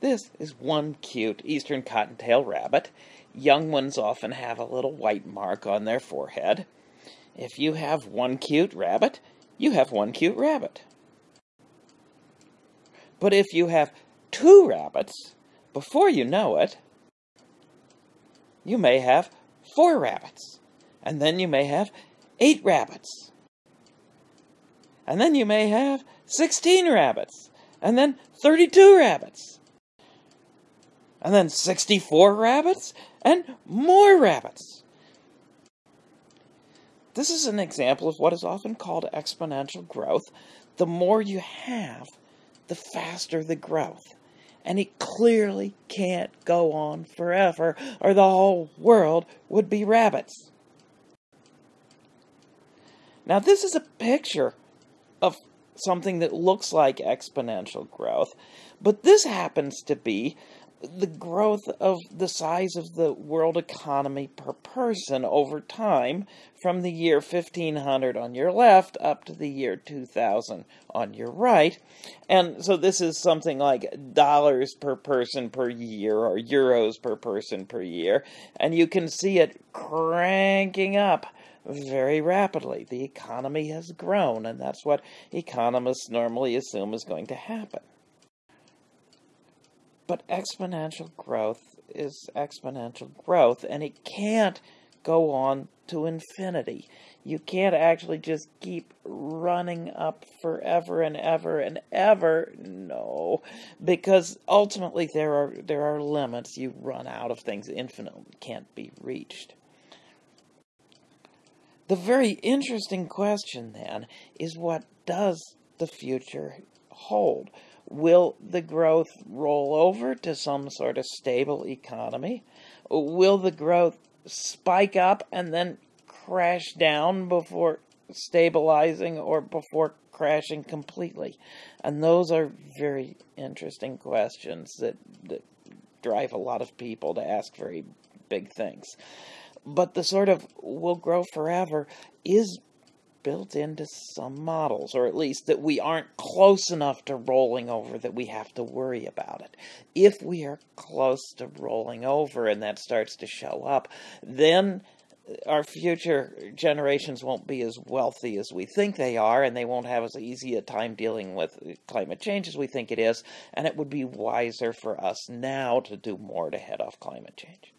This is one cute eastern cottontail rabbit. Young ones often have a little white mark on their forehead. If you have one cute rabbit, you have one cute rabbit. But if you have two rabbits, before you know it, you may have four rabbits. And then you may have eight rabbits. And then you may have 16 rabbits. And then 32 rabbits. And then 64 rabbits and more rabbits. This is an example of what is often called exponential growth. The more you have, the faster the growth. And it clearly can't go on forever, or the whole world would be rabbits. Now, this is a picture of something that looks like exponential growth, but this happens to be the growth of the size of the world economy per person over time from the year 1500 on your left up to the year 2000 on your right. And so this is something like dollars per person per year or euros per person per year. And you can see it cranking up very rapidly. The economy has grown, and that's what economists normally assume is going to happen. But exponential growth is exponential growth, and it can't go on to infinity. You can't actually just keep running up forever and ever and ever. No, because ultimately there are there are limits. You run out of things. Infinite can't be reached. The very interesting question then is what does the future hold? Will the growth roll over to some sort of stable economy? Will the growth spike up and then crash down before stabilizing or before crashing completely? And those are very interesting questions that, that drive a lot of people to ask very big things. But the sort of will grow forever is built into some models, or at least that we aren't close enough to rolling over that we have to worry about it. If we are close to rolling over and that starts to show up, then our future generations won't be as wealthy as we think they are, and they won't have as easy a time dealing with climate change as we think it is, and it would be wiser for us now to do more to head off climate change.